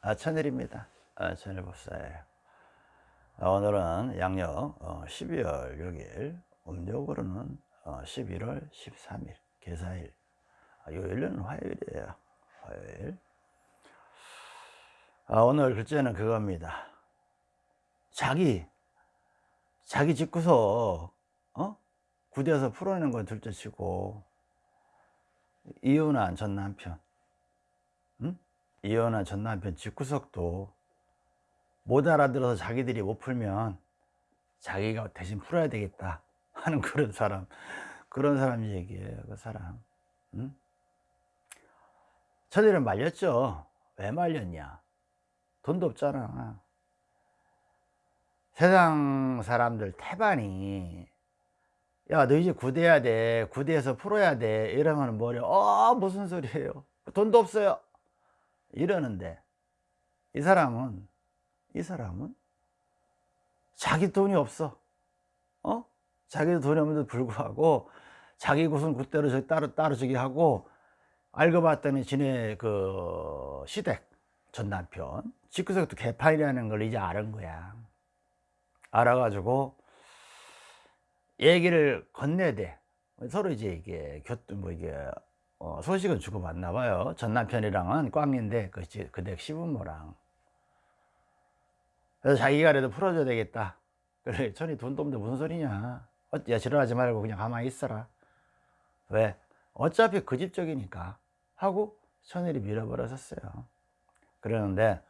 아, 천일입니다. 아, 천일 법사예요. 아, 오늘은 양력 어, 12월 6일, 음력으로는 어, 11월 13일, 개사일. 아, 요일은 화요일이에요. 화요일. 아, 오늘 글자는 그겁니다. 자기, 자기 집구석, 어? 구대에서 풀어내는 건 둘째 치고, 이혼한 전 남편, 응? 이혼한 전 남편 집구석도 못 알아들어서 자기들이 못 풀면 자기가 대신 풀어야 되겠다 하는 그런 사람, 그런 사람 얘기예요, 그 사람. 응? 저들은 말렸죠. 왜 말렸냐? 돈도 없잖아. 세상 사람들 태반이 야 너 이제 구대해야 돼 구대에서 풀어야 돼 이러면 뭐래 어 무슨 소리예요 돈도 없어요 이러는데 이 사람은 이 사람은 자기 돈이 없어. 어? 자기 돈이 없는데도 불구하고 자기 곳은 그대로 저기 따로 따로 저기 하고 알고 봤더니 지네 그 시댁 전 남편 집구석도 개판이라는 걸 이제 알은 거야. 알아가지고 얘기를 건네야 돼 서로 이제 이게 교통 뭐 이게 어, 소식은 주고 받나 봐요. 전 남편이랑은 꽝인데 그, 그댁 시부모랑. 그래서 자기가 그래도 풀어줘야 되겠다. 그래 천이 돈도 없는데 무슨 소리냐? 어, 야 지랄하지 말고 그냥 가만히 있어라. 왜? 어차피 그 집 쪽이니까. 하고 천일이 밀어버렸었어요. 그러는데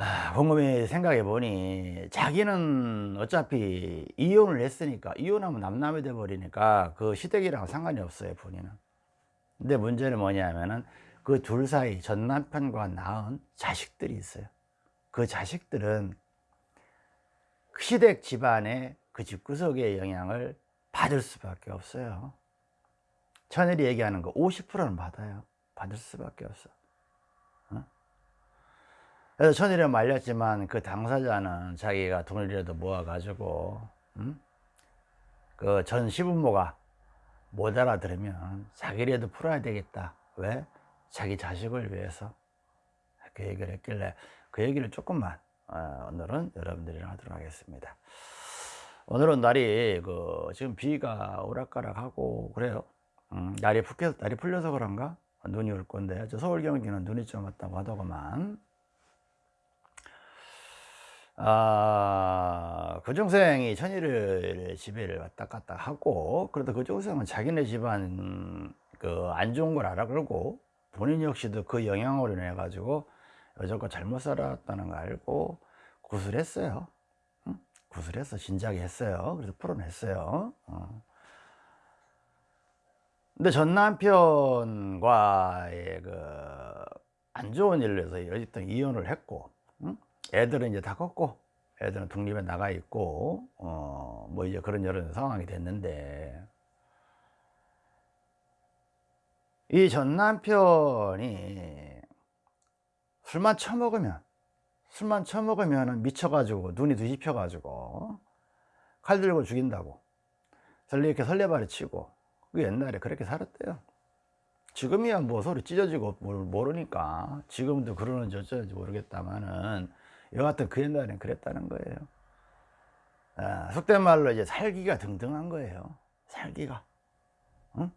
아, 곰곰이 생각해 보니 자기는 어차피 이혼을 했으니까 이혼하면 남남이 돼 버리니까 그 시댁이랑 상관이 없어요 본인은. 근데 문제는 뭐냐면은 그 둘 사이 전 남편과 낳은 자식들이 있어요. 그 자식들은 그 시댁 집안의 그 집구석의 영향을 받을 수밖에 없어요. 천일이 얘기하는 거 50%는 받아요. 받을 수밖에 없어 그래서 천일에 말렸지만 그 당사자는 자기가 돈이라도 모아가지고 음? 그전 시부모가 못 알아들으면 자기라도 풀어야 되겠다. 왜? 자기 자식을 위해서. 그 얘기를 했길래 그 얘기를 조금만 어, 오늘은 여러분들이랑 하도록 하겠습니다. 오늘은 날이 그 지금 비가 오락가락하고 그래요. 음, 날이 풀려서, 날이 풀려서 그런가? 눈이 올 건데. 저 서울 경기는 눈이 좀 왔다고 하더구만 아, 그 천일을 집에를 왔다 갔다 하고 그래도 교정생은 그 자기네 집안 그 안 좋은 걸 알아 그러고 본인 역시도 그 영향으로 인해 가지고 여자과 잘못 살았다는 거 알고 구술했어요 응? 구술해서 진작에 했어요 그래서 풀어냈어요 어. 근데 전 남편과의 그 안 좋은 일로 해서 어쨌든 이혼을 했고 응? 애들은 이제 다 컸고 애들은 독립에 나가 있고 어 뭐 이제 그런 여러 상황이 됐는데. 이 전 남편이 술만 처먹으면 술만 처먹으면 미쳐가지고 눈이 뒤집혀가지고 칼 들고 죽인다고. 설레 이렇게 설레발이 치고. 그 옛날에 그렇게 살았대요. 지금이야 뭐 소리 찢어지고 모르니까. 지금도 그러는지 어쩌는지 모르겠다마는 여하튼 그 옛날엔 그랬다는 거예요. 아, 속된 말로 이제 살기가 등등한 거예요. 살기가. 응?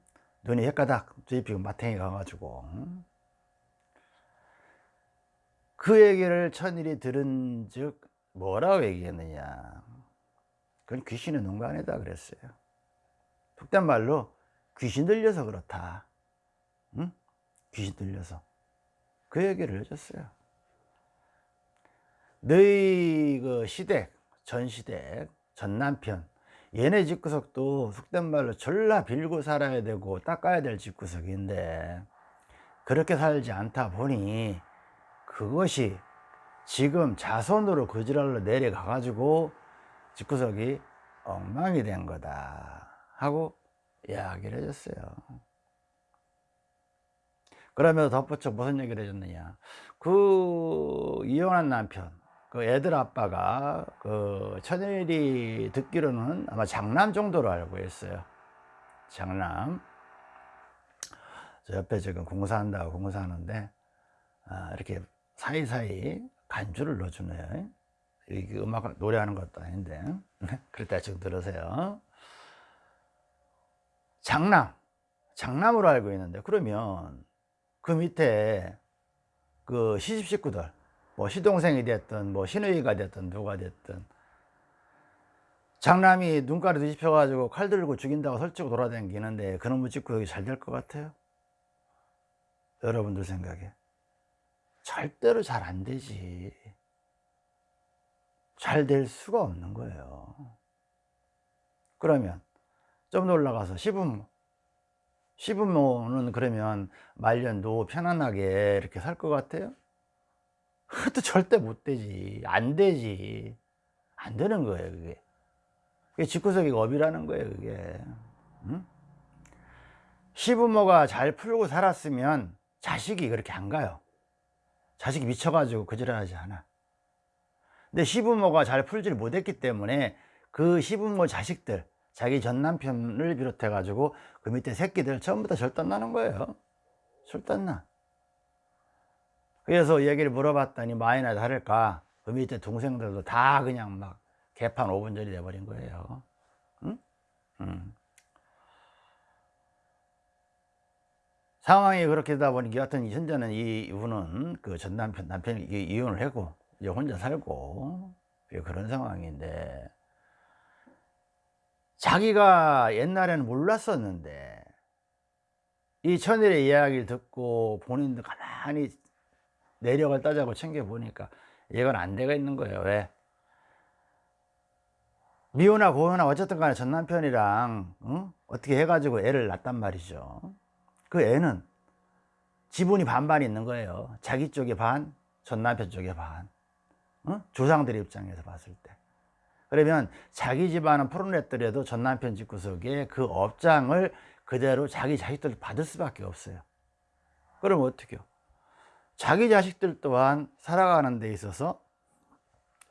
눈이 헷가닥 뒤집히고 마탱이 가가지고 응? 그 얘기를 천일이 들은 즉 뭐라고 얘기했느냐. 그건 귀신의 농간이다 그랬어요. 속된 말로 귀신 들려서 그렇다. 응? 귀신 들려서. 그 얘기를 해줬어요 너희 그 시댁 전 시댁 전 남편 얘네 집구석도 속된 말로 졸라 빌고 살아야 되고 닦아야 될 집구석인데 그렇게 살지 않다 보니 그것이 지금 자손으로 그지랄로 내려가 가지고 집구석이 엉망이 된 거다 하고 이야기를 해줬어요. 그러면서 덧붙여 무슨 얘기를 해줬느냐. 그 이혼한 남편 그 애들 아빠가 그 천일이 듣기로는 아마 장남 정도로 알고 있어요. 장남. 저 옆에 지금 공사한다고 공사하는데 아, 이렇게 사이사이 간주를 넣어주네요. 이게 음악 노래하는 것도 아닌데. 그럴 때좀 들으세요. 장남. 장남으로 알고 있는데 그러면 그 밑에 그 시집 식구들 뭐 시동생이 됐든 뭐 시누이가 됐든 누가 됐든. 장남이 눈가리 뒤집혀 가지고 칼 들고 죽인다고 설치고 돌아다니는데 그놈의 짓고 잘될 것 같아요? 여러분들 생각에. 절대로 잘 안 되지. 잘 될 수가 없는 거예요. 그러면 좀 더 올라가서 시부모 시부모는 그러면 말년 노 편안하게 이렇게 살 것 같아요? 그것도 절대 못 되지. 안 되지. 안 되는 거예요 그게. 그게 집구석이 업이라는 거예요 그게. 응? 시부모가 잘 풀고 살았으면 자식이 그렇게 안 가요. 자식이 미쳐가지고 그지랄하지 않아. 근데 시부모가 잘 풀지를 못했기 때문에 그 시부모 자식들 자기 전 남편을 비롯해 가지고 그 밑에 새끼들 전부 다 절단 나는 거예요. 절단 나 그래서 얘기를 물어봤더니 마이나 다를까 그 밑에 동생들도 다 그냥 막 개판 5분 전이 돼버린 거예요 응? 응. 상황이 그렇게 되다 보니 여하튼 현재는 이분은 그 전 남편 남편이 이혼을 하고 이제 혼자 살고 그런 상황인데 자기가 옛날에는 몰랐었는데 이 천일의 이야기를 듣고 본인도 가만히 내력을 따자고 챙겨보니까 이건 안 되가 있는 거예요. 왜? 미혼나 고혼나 어쨌든 간에 전 남편이랑 응? 어떻게 해가지고 애를 낳단 말이죠. 그 애는 지분이 반반 있는 거예요. 자기 쪽에 반, 전 남편 쪽에 반. 응? 조상들 입장에서 봤을 때. 그러면 자기 집안은 풀어냈더라도 전 남편 집구석에 그 업장을 그대로 자기 자식들 받을 수밖에 없어요. 그럼 어떻게 요 자기 자식들 또한 살아가는 데 있어서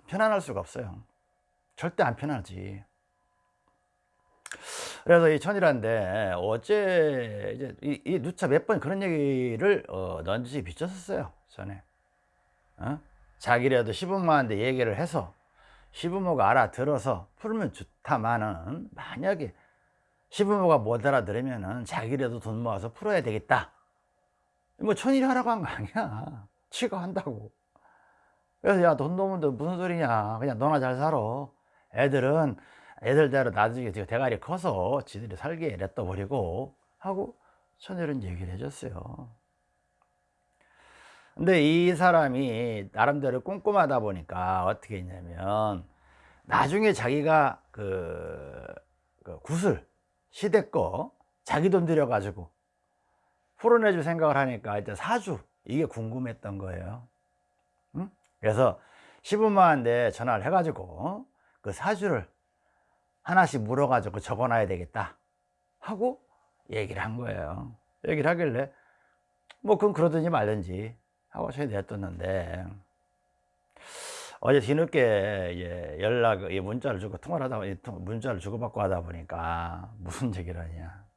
편안할 수가 없어요. 절대 안 편하지. 그래서 이 천이란데 어제 이제 이, 이 누차 몇 번 그런 얘기를 어, 넌지 비쳤었어요 전에. 어? 자기라도 시부모한테 얘기를 해서 시부모가 알아들어서 풀면 좋다마는 만약에 시부모가 못 알아들으면은 자기라도 돈 모아서 풀어야 되겠다 뭐 천일이 하라고 한 거 아니야. 치가 한다고. 그래서 야돈 놓으면 무슨 소리냐. 그냥 너나 잘 살아. 애들은 애들대로 나중에 대가리 커서 지들이 살게 냅둬 버리고 하고 천일은 얘기를 해줬어요. 근데 이 사람이 나름대로 꼼꼼하다 보니까 어떻게 했냐면 나중에 자기가 그, 그 구슬 시대 거 자기 돈 들여 가지고 풀어내줄 생각을 하니까 일단 사주 이게 궁금했던 거예요. 응? 그래서 시부모한테 전화를 해가지고 그 사주를 하나씩 물어가지고 적어놔야 되겠다 하고 얘기를 한 거예요. 얘기를 하길래 뭐 그럼 그러든지 말든지 하고 저희 냈뒀는데 어제 뒤늦게 예, 연락 문자를 주고 통화를 하다 보니 문자를 주고받고 하다 보니까 무슨 얘기를 하냐. 그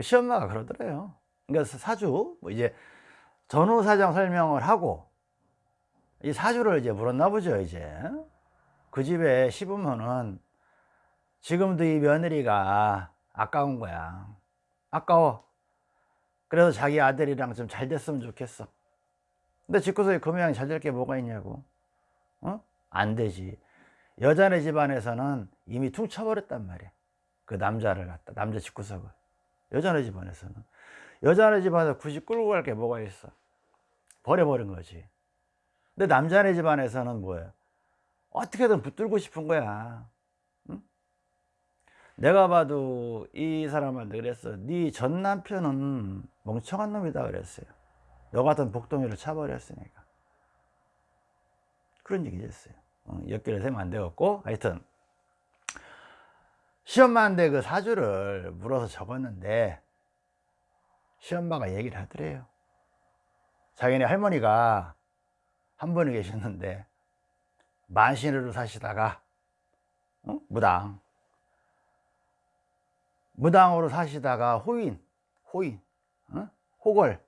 시엄마가 그러더래요. 그러니까 사주 뭐 이제 전후 사정 설명을 하고 이 사주를 이제 물었나 보죠 이제. 그 집에 시부모는 지금도 이 며느리가 아까운 거야. 아까워. 그래서 자기 아들이랑 좀 잘 됐으면 좋겠어. 근데 집구석에 그 모양이 잘 될 게 뭐가 있냐고. 어? 안 되지. 여자네 집안에서는 이미 퉁쳐버렸단 말이야. 그 남자를 갖다 남자 집구석을 여자네 집안에서는. 여자네 집안에서 굳이 끌고 갈 게 뭐가 있어? 버려버린 거지. 근데 남자네 집안에서는 뭐예요? 어떻게든 붙들고 싶은 거야. 응? 내가 봐도 이 사람한테 그랬어 네 전 남편은 멍청한 놈이다 그랬어요. 너 같은 복덩이를 차버렸으니까. 그런 얘기 어, 엮기를 세면 안 되겠고 하여튼 시엄마한테 그 사주를 물어서 적었는데 시엄마가 얘기를 하더래요 자기네 할머니가 한 분이 계셨는데 만신으로 사시다가 어? 무당 무당으로 사시다가 호인 호인 어? 호걸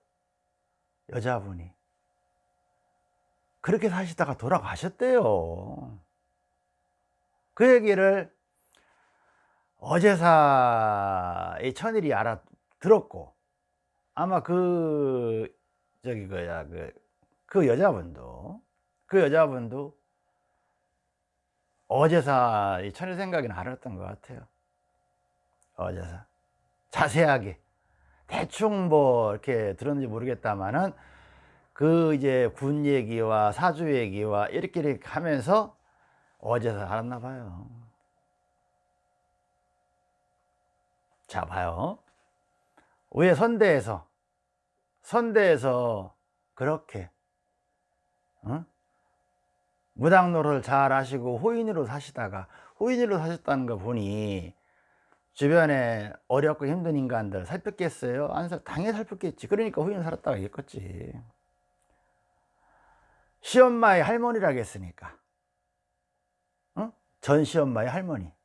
여자분이 그렇게 사시다가 돌아가셨대요 그 얘기를 어제사 이 천일이 알아 들었고 아마 그 저기 뭐야 그, 그 여자분도 그 여자분도 어제사 이 천일 생각이 알았던 것 같아요. 어제사. 자세하게. 대충 뭐 이렇게 들었는지 모르겠다만은 그 이제 군 얘기와 사주 얘기와 이렇게 이렇게 하면서 어제서 알았나 봐요 자 봐요 왜 선대에서 선대에서 그렇게 어? 무당노를 잘 하시고 호인으로 사시다가 호인으로 사셨다는 거 보니 주변에 어렵고 힘든 인간들 살폈겠어요? 안 살, 당연히 살폈겠지 그러니까 호인 살았다가 얘겠지 시엄마의 할머니라고 했으니까 어? 전 시엄마의 할머니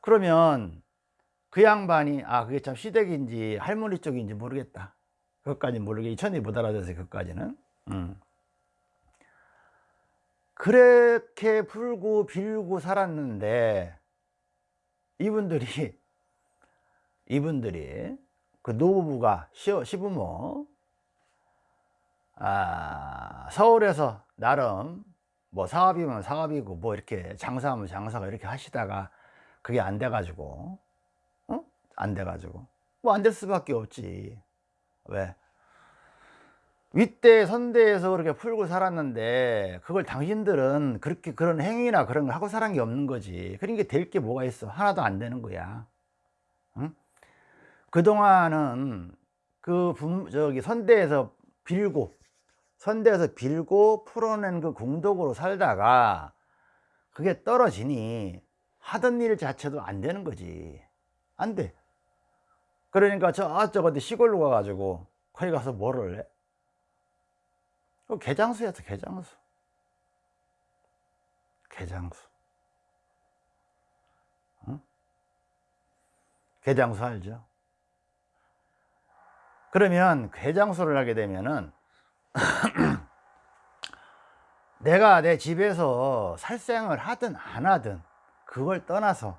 그러면 그 양반이 아 그게 참 시댁인지 할머니 쪽인지 모르겠다 그것까지 모르게 천이 못 알아들어서 그것까지는 음. 그렇게 불고 빌고 살았는데 이분들이 이분들이 그 노부부가 시, 시부모 아, 서울에서 나름 뭐 사업이면 사업이고 뭐 이렇게 장사하면 장사가 이렇게 하시다가 그게 안 돼 가지고 어? 안돼 가지고. 뭐 안 될 수밖에 없지. 왜? 윗대 선대에서 그렇게 풀고 살았는데 그걸 당신들은 그렇게 그런 행위나 그런 걸 하고 살은 게 없는 거지. 그러니까 될 게 뭐가 있어? 하나도 안 되는 거야. 응? 그동안은 그 분, 저기 선대에서 빌고 선대에서 빌고 풀어낸 그 공덕으로 살다가 그게 떨어지니 하던 일 자체도 안 되는 거지 안 돼 그러니까 저쪽 어디 시골로 가가지고 거기 가서 뭐를 해? 그 개장수였어 개장수 개장수 응? 개장수 알죠? 그러면 개장수를 하게 되면은 내가 내 집에서 살생을 하든 안 하든 그걸 떠나서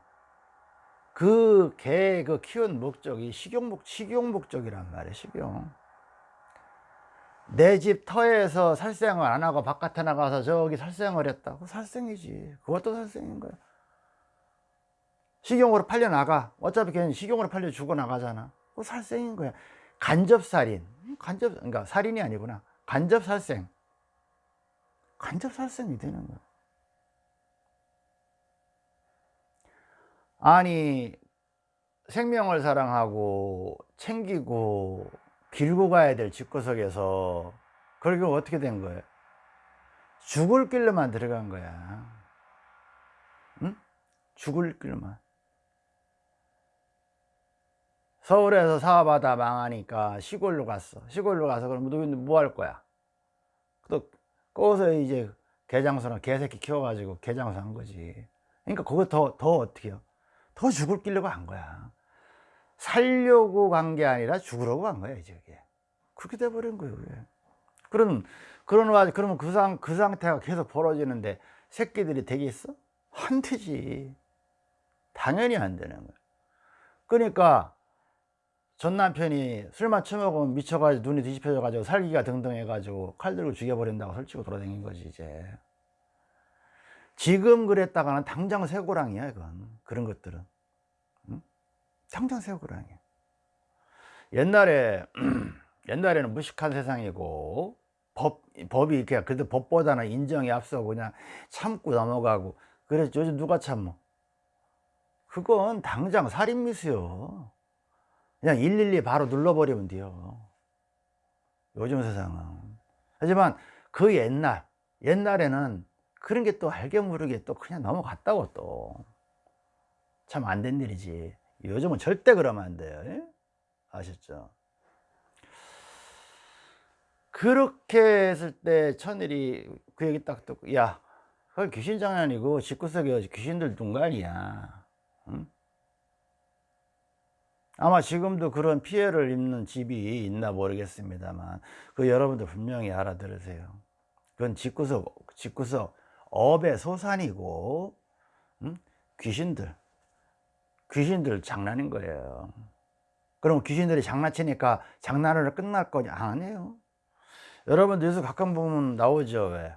그개그 키운 목적이 식용, 식용 목적이란 말이에요 식용 내 집 터에서 살생을 안 하고 바깥에 나가서 저기 살생을 했다 그 살생이지. 그것도 살생인 거야. 식용으로 팔려 나가. 어차피 걔는 식용으로 팔려 죽어 나가잖아. 그 살생인 거야. 간접살인. 간접 그러니까 살인이 아니구나. 간접살생. 간접살생이 되는 거야 아니 생명을 사랑하고 챙기고 길고 가야 될 집구석에서 그렇게 어떻게 된 거예요? 죽을 길로만 들어간 거야. 응? 죽을 길로만. 서울에서 사업하다 망하니까 시골로 갔어. 시골로 가서 그럼 너희는 뭐 할 거야? 또 거기서 이제 개장소나 개새끼 키워가지고 개장소 한 거지. 그러니까 그거 더, 더 어떻게 해요 더 죽을 길려고 한 거야 살려고 간 게 아니라 죽으려고 간 거야 이제 그게 그렇게 돼버린 거예요. 그런 그런 와 그러면 그, 상, 그 상태가 계속 벌어지는데 새끼들이 되겠어? 안 되지 당연히 안 되는 거야 그러니까 전 남편이 술만 처먹으면 미쳐가지고 눈이 뒤집혀져 가지고 살기가 등등해 가지고 칼 들고 죽여버린다고 설치고 돌아다닌 거지 이제 지금 그랬다가는 당장 새고랑이야 이건 그런 것들은 응? 당장 새고랑이야 옛날에 옛날에는 무식한 세상이고 법, 법이 이렇게 그래도 법보다는 인정이 앞서고 그냥 참고 넘어가고 그래서 요즘 누가 참어? 그건 당장 살인미수요. 그냥 112 바로 눌러버리면 돼요. 요즘 세상은. 하지만 그 옛날 옛날에는 그런 게 또 알게 모르게 또 그냥 넘어갔다고 또. 참 안 된 일이지 요즘은 절대 그러면 안 돼요 예? 아셨죠 그렇게 했을 때 천일이 그 얘기 딱 듣고 야 그건 귀신 장난이고 집구석에 귀신들 아니야 응? 아마 지금도 그런 피해를 입는 집이 있나 모르겠습니다만 그 여러분들 분명히 알아들으세요 그건 집구석 집구석 업의 소산이고 음? 귀신들 귀신들 장난인 거예요. 그럼 귀신들이 장난치니까 장난으로 끝날 거냐? 아니에요. 여러분들 요새 가끔 보면 나오죠 왜?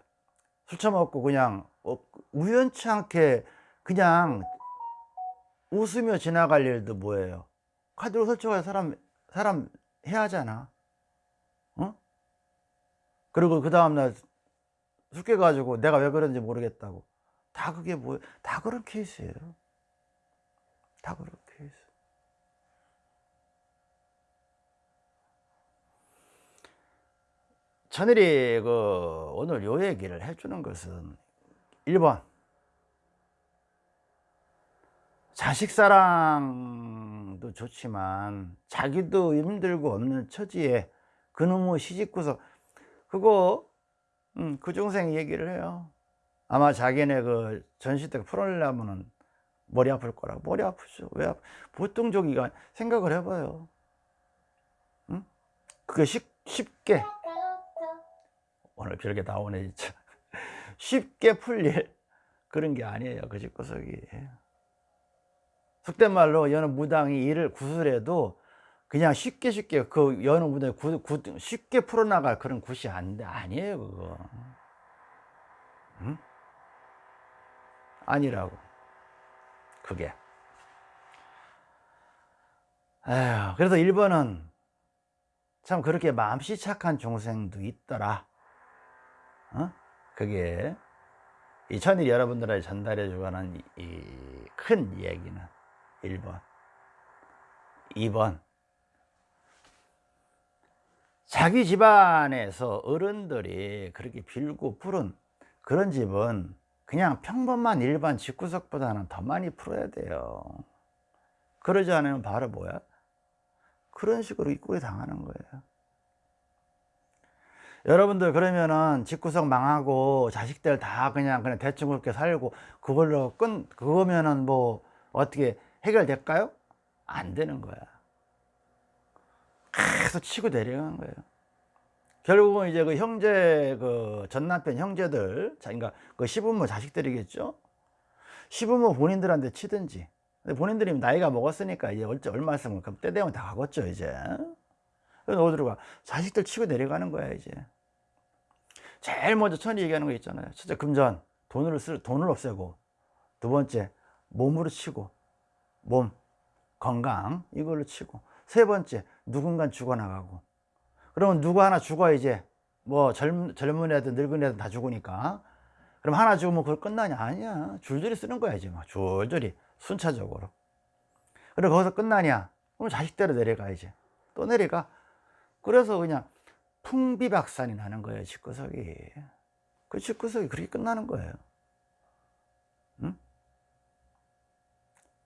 술 처먹고 그냥 어, 우연치 않게 그냥 웃으며 지나갈 일도 뭐예요? 카드로 설정해 사람 사람 해야 하잖아. 어? 그리고 그 다음날 술 깨가지고 내가 왜 그런지 모르겠다고. 다 그게 뭐다 그런 케이스예요 다 그런 케이스 천일이 그 오늘 요 얘기를 해주는 것은 1번. 자식 사랑도 좋지만 자기도 힘들고 없는 처지에 그놈의 시집구석. 그거 음, 그 중생 얘기를 해요. 아마 자기네 그 전시대 풀어내려면은 머리 아플 거라고. 머리 아프죠. 왜 아프? 보통 저기가 생각을 해봐요. 응? 그게 쉽, 쉽게. 오늘 별게 나오네 진짜. 쉽게 풀릴 그런 게 아니에요 그 집구석이. 속된 말로 여느 무당이 일을 구슬해도 그냥 쉽게 쉽게 그 여느 무당이 쉽게 풀어나갈 그런 굿이 안, 아니에요 그거. 응? 아니라고 그게. 에휴, 그래서 1번은 참 그렇게 마음씨 착한 중생도 있더라. 어? 그게 이 천일 여러분들에게 전달해 주고는 이 큰 얘기는 1번 2번. 자기 집안에서 어른들이 그렇게 빌고 부른 그런 집은 그냥 평범한 일반 집구석보다는 더 많이 풀어야 돼요 그러지 않으면 바로 뭐야? 그런 식으로 입구에 당하는 거예요 여러분들 그러면은 집구석 망하고 자식들 다 그냥 그냥 대충 그렇게 살고 그걸로 끝 그거면은 뭐 어떻게 해결될까요? 안 되는 거야 계속 치고 내려가는 거예요 결국은 이제 그 형제 그 전남편 형제들 그러니까 그 시부모 자식들이겠죠? 시부모 본인들한테 치든지. 근데 본인들이 나이가 먹었으니까 이제 얼마 있으면 그럼 때 되면 다 가겠죠 이제. 그래서 어디로 가? 자식들 치고 내려가는 거야 이제. 제일 먼저 천이 얘기하는 거 있잖아요. 첫째 금전. 돈을 쓸 돈을 없애고. 두 번째 몸으로 치고. 몸. 건강. 이걸로 치고. 세 번째 누군가 죽어나가고 그러면 누구 하나 죽어 이제. 뭐 젊, 젊은 애들 늙은 애들 다 죽으니까. 그럼 하나 죽으면 그걸 끝나냐? 아니야. 줄줄이 쓰는 거야 이제 막 줄줄이. 순차적으로. 그리고 거기서 끝나냐? 그럼 자식대로 내려가야지 또 내려가. 그래서 그냥 풍비박산이 나는 거예요 집구석이. 그 집구석이 그렇게 끝나는 거예요. 응?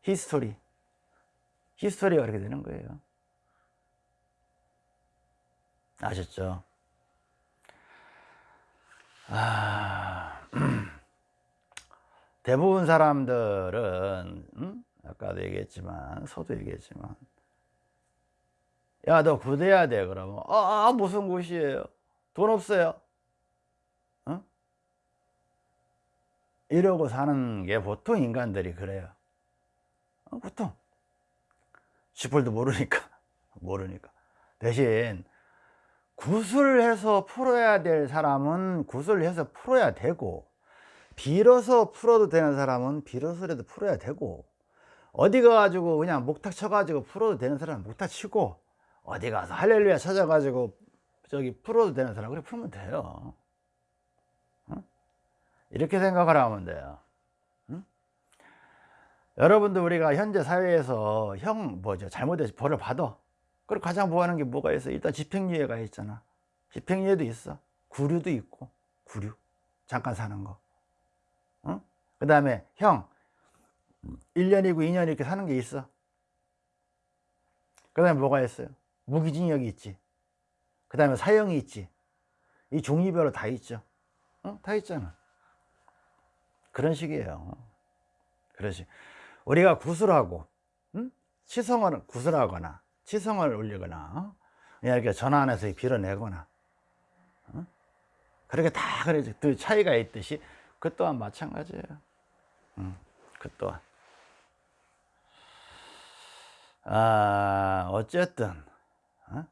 history. History가 그렇게 되는 거예요 아셨죠? 아, 대부분 사람들은 음? 아까도 얘기했지만 서도 얘기했지만 야 너 구대야 돼 그러면 아, 아 무슨 곳이에요 돈 없어요 어? 이러고 사는 게 보통 인간들이 그래요 어, 보통 쥐뿔도 모르니까 모르니까 대신 구슬해서 풀어야 될 사람은 구슬해서 풀어야 되고 빌어서 풀어도 되는 사람은 빌어서라도 풀어야 되고 어디 가가지고 그냥 목탁 쳐가지고 풀어도 되는 사람은 목탁 치고 어디 가서 할렐루야 찾아가지고 저기 풀어도 되는 사람 그래 풀면 돼요 어? 이렇게 생각을 하면 돼요 응? 여러분도 우리가 현재 사회에서 형 뭐죠 잘못해서 벌을 받아 그리고 가장 보하는 게 뭐가 있어? 일단 집행유예가 있잖아. 집행유예도 있어. 구류도 있고. 구류. 잠깐 사는 거. 어? 그 다음에 형. 1년이고 2년 이렇게 사는 게 있어. 그 다음에 뭐가 있어요? 무기징역이 있지. 그 다음에 사형이 있지. 이 종류별로 다 있죠. 어? 다 있잖아. 그런 식이에요. 그러지 우리가 구슬하고 응? 치성을 구슬하거나 치성을 올리거나 이렇게 전환해서 빌어내거나 어? 그렇게 다 그래 그 차이가 있듯이 그 또한 마찬가지예요. 음, 그 또한 아 어쨌든 어?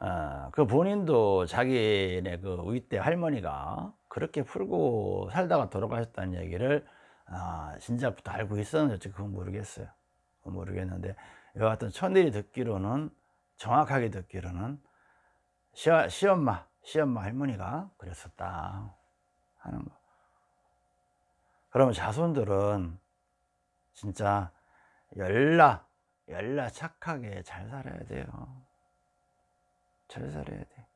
아, 그 본인도 자기네 그 윗대 할머니가 그렇게 풀고 살다가 돌아가셨다는 얘기를 아, 진작부터 알고 있었는지 그건 모르겠어요. 모르겠는데 여하튼 천일이 듣기로는 정확하게 듣기로는 시어, 시엄마 시엄마 할머니가 그랬었다 하는 거. 그러면 자손들은 진짜 열나 열나 착하게 잘 살아야 돼요. 잘 살아야 돼.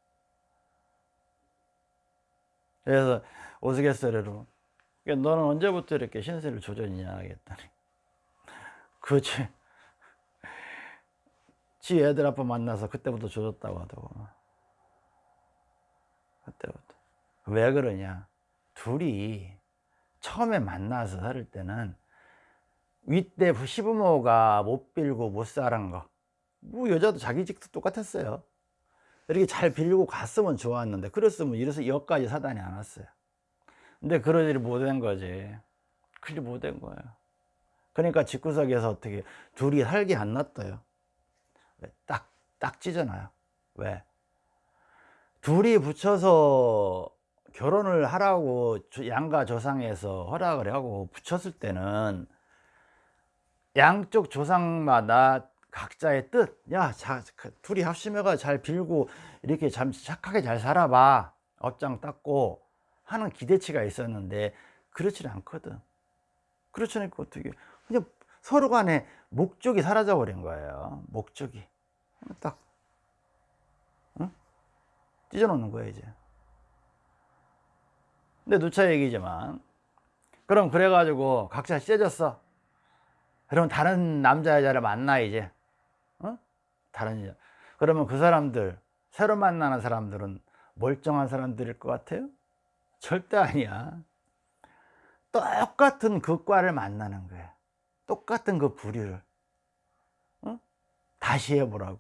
그래서 오스갯소리로 너는 언제부터 이렇게 신세를 조졌냐 하겠다니 그치 지 애들 아빠 만나서 그때부터 조졌다고 하더고. 그때부터. 왜 그러냐? 둘이 처음에 만나서 살 때는 윗대 시부모가 못 빌고 못 살은 거뭐 여자도 자기 직도 똑같았어요. 이렇게 잘 빌고 갔으면 좋았는데 그랬으면 이래서 여기까지 사단이 안 왔어요. 근데 일이 못된 거지. 그리 못된 거예요. 그러니까 집구석에서 어떻게 둘이 살기 안 놨어요 딱, 딱 찢어놔요 왜? 둘이 붙여서 결혼을 하라고 양가 조상에서 허락을 하고 붙였을 때는 양쪽 조상마다 각자의 뜻, 야, 자, 그 둘이 합심해가 잘 빌고 이렇게 참 착하게 잘 살아봐. 업장 닦고 하는 기대치가 있었는데 그렇지 않거든. 그렇지 않고 어떻게 그냥 서로 간에 목적이 사라져 버린 거예요. 목적이 딱 응? 찢어놓는 거예요 이제. 근데 누차 얘기지만 그럼 그래가지고 각자 찢어졌어. 그럼 다른 남자 여자를 만나 이제 어? 다른 여자 그러면 그 사람들 새로 만나는 사람들은 멀쩡한 사람들일 것 같아요? 절대 아니야 똑같은 그 과를 만나는 거야 똑같은 그 부류를 어? 다시 해보라고.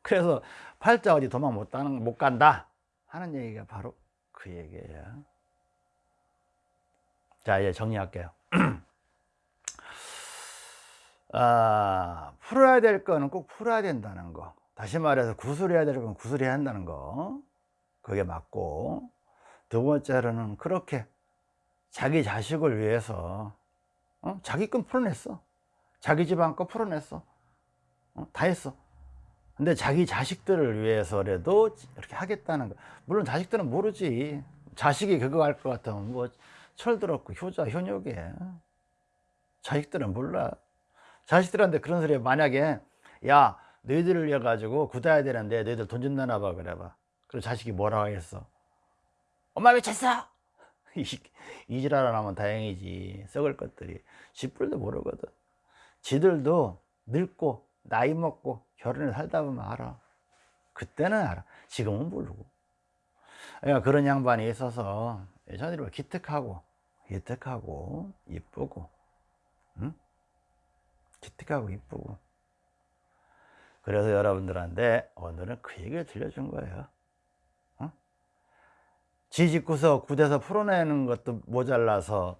그래서 팔자 어디 도망 못, 가는, 못 간다 하는 얘기가 바로 그 얘기예요. 자 이제 정리할게요. 아, 풀어야 될 거는 꼭 풀어야 된다는 거. 다시 말해서 구술해야 될 건 구술해야 한다는 거. 그게 맞고. 두 번째로는 그렇게 자기 자식을 위해서 어? 자기 건 풀어냈어. 자기 집안 거 풀어냈어 어? 다 했어. 근데 자기 자식들을 위해서라도 이렇게 하겠다는 거. 물론 자식들은 모르지. 자식이 그거 할 것 같으면 뭐 철들었고 효자 효녀게. 자식들은 몰라. 자식들한테 그런 소리 만약에 야 너희들을 위해 가지고 굳어야 되는데 너희들 돈 준다나 봐 그래 봐. 그리고 자식이 뭐라고 하겠어? 엄마 미쳤어? 이지랄 안 하면 다행이지. 썩을 것들이. 집불도 모르거든. 지들도 늙고 나이 먹고 결혼을 살다 보면 알아. 그때는 알아. 지금은 모르고. 그런 양반이 있어서 예전에 기특하고 기특하고 이쁘고 응? 기특하고 이쁘고. 그래서 여러분들한테 오늘은 그 얘기를 들려준 거예요. 어? 지집구석 구대서 풀어내는 것도 모자라서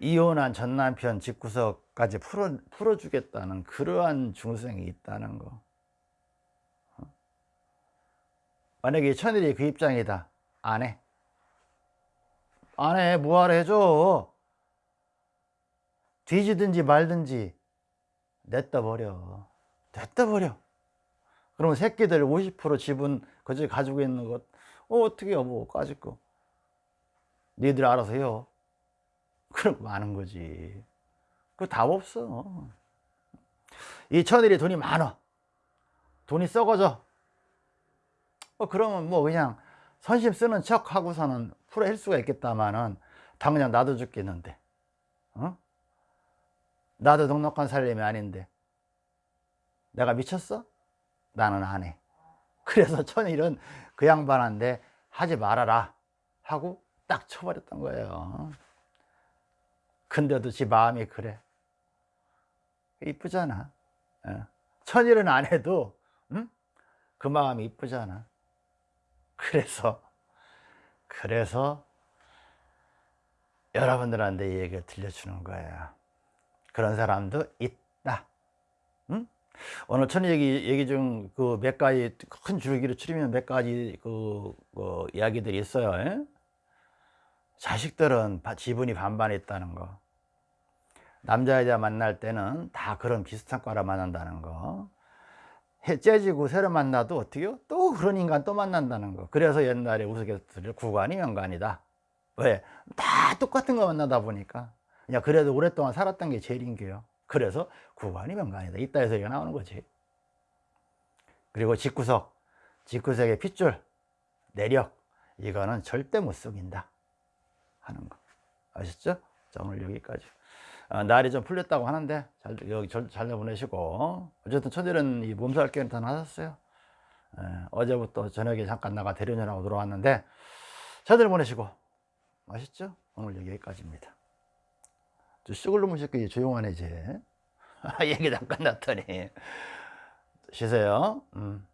이혼한 전 남편 집구석까지 풀어, 풀어주겠다는 그러한 중생이 있다는 거. 어? 만약에 천일이 그 입장이다. 안해. 안해. 뭐하러 해줘? 뒤지든지 말든지 냈다 버려. 냈다 버려. 그러면 새끼들 50% 지분 그저 가지고 있는 것 어, 어떻게 여보 까짓 거. 니들 알아서 해요 그럼 많은 거지. 그 답 없어. 이 천일이 돈이 많아. 돈이 썩어져. 어, 그러면 뭐 그냥 선심 쓰는 척 하고서는 풀어낼 수가 있겠다마는 당장 나도 죽겠는데. 어? 나도 넉넉한 살림이 아닌데. 내가 미쳤어? 나는 안해. 그래서 천일은 그 양반한테 하지 말아라 하고 딱 쳐버렸던 거예요 근데도 지 마음이 그래 이쁘잖아 예. 천일은 안 해도 응? 그 마음이 이쁘잖아 그래서 그래서 여러분들한테 이 얘기를 들려주는 거예요 그런 사람도 있다 응? 오늘 천 얘기, 얘기 중 그 몇 가지 큰 줄기로 추리면 몇 가지 그, 그 이야기들이 있어요 예? 자식들은 바- 지분이 반반 있다는 거. 남자 여자 만날 때는 다 그런 비슷한 과라 만난다는 거. 해 째지고 새로 만나도 어떻게요? 또 그런 인간 또 만난다는 거. 그래서 옛날에 우스갯소리를 구관이 명관이다. 왜? 다 똑같은 거 만나다 보니까. 그냥 그래도 오랫동안 살았던 게 제일인 게요. 그래서 구관이 명관이다. 이따 해서 얘기가 나오는 거지. 그리고 직구석. 직구석의 핏줄. 내력. 이거는 절대 못 속인다 하는 거. 아셨죠? 자 오늘 여기까지. 아, 날이 좀 풀렸다고 하는데 잘 여기 잘, 잘 보내시고. 어쨌든 천일은 이 몸살 깨는 하셨어요. 예, 어제부터 저녁에 잠깐 나가 대련연하고 들어왔는데 잘들 보내시고. 아셨죠? 오늘 여기까지입니다. 저 쑥을 넘으실게 조용하네 이제. 얘기 잠깐 났더니. 쉬세요. 음.